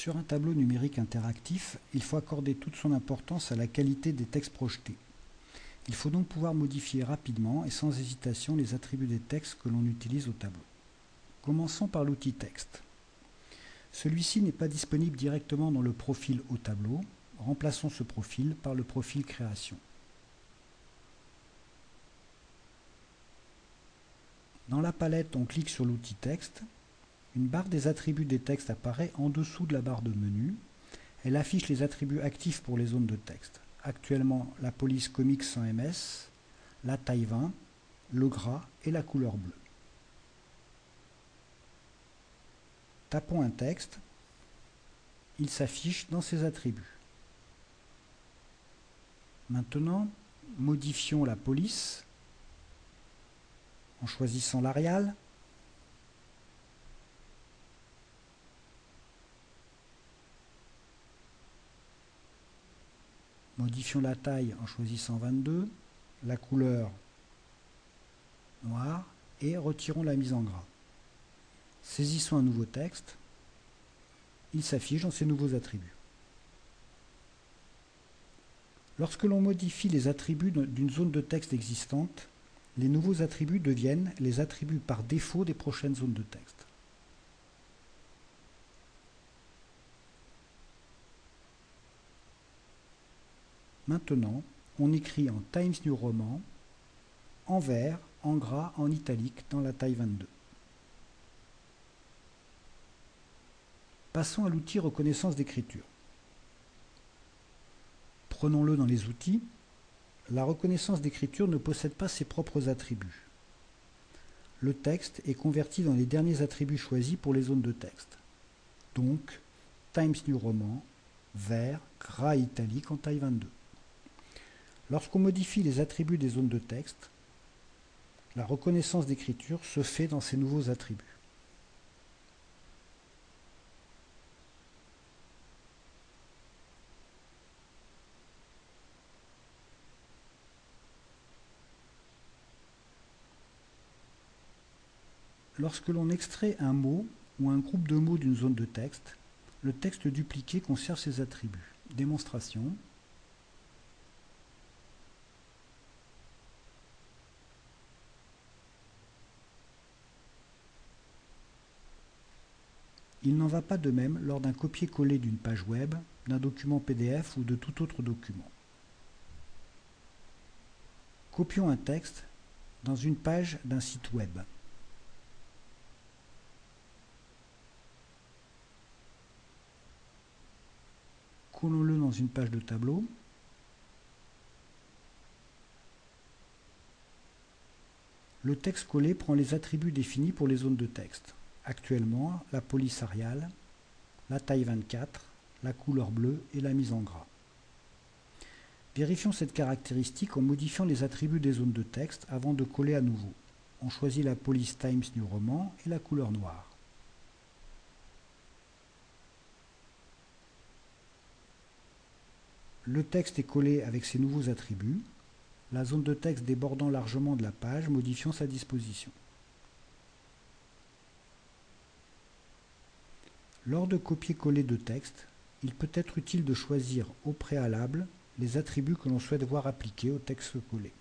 Sur un tableau numérique interactif, il faut accorder toute son importance à la qualité des textes projetés. Il faut donc pouvoir modifier rapidement et sans hésitation les attributs des textes que l'on utilise au tableau. Commençons par l'outil texte. Celui-ci n'est pas disponible directement dans le profil au tableau. Remplaçons ce profil par le profil création. Dans la palette, on clique sur l'outil texte. Une barre des attributs des textes apparaît en dessous de la barre de menu. Elle affiche les attributs actifs pour les zones de texte. Actuellement, la police comics sans MS, la taille 20, le gras et la couleur bleue. Tapons un texte. Il s'affiche dans ses attributs. Maintenant, modifions la police en choisissant l'Arial. Modifions la taille en choisissant 22, la couleur noire et retirons la mise en gras. Saisissons un nouveau texte. Il s'affiche dans ses nouveaux attributs. Lorsque l'on modifie les attributs d'une zone de texte existante, les nouveaux attributs deviennent les attributs par défaut des prochaines zones de texte. Maintenant, on écrit en Times New Roman, en vert, en gras, en italique dans la taille 22. Passons à l'outil reconnaissance d'écriture. Prenons-le dans les outils la reconnaissance d'écriture ne possède pas ses propres attributs. Le texte est converti dans les derniers attributs choisis pour les zones de texte. Donc, Times New Roman, vert, gras italique en taille 22. Lorsqu'on modifie les attributs des zones de texte, la reconnaissance d'écriture se fait dans ces nouveaux attributs. Lorsque l'on extrait un mot ou un groupe de mots d'une zone de texte, le texte dupliqué conserve ses attributs. Démonstration. Il n'en va pas de même lors d'un copier-coller d'une page web, d'un document PDF ou de tout autre document. Copions un texte dans une page d'un site web. collons-le dans une page de tableau. Le texte collé prend les attributs définis pour les zones de texte. Actuellement, la police ariale, la taille 24, la couleur bleue et la mise en gras. Vérifions cette caractéristique en modifiant les attributs des zones de texte avant de coller à nouveau. On choisit la police Times New Roman et la couleur noire. Le texte est collé avec ses nouveaux attributs, la zone de texte débordant largement de la page, modifiant sa disposition. Lors de copier-coller de texte, il peut être utile de choisir au préalable les attributs que l'on souhaite voir appliqués au texte collé.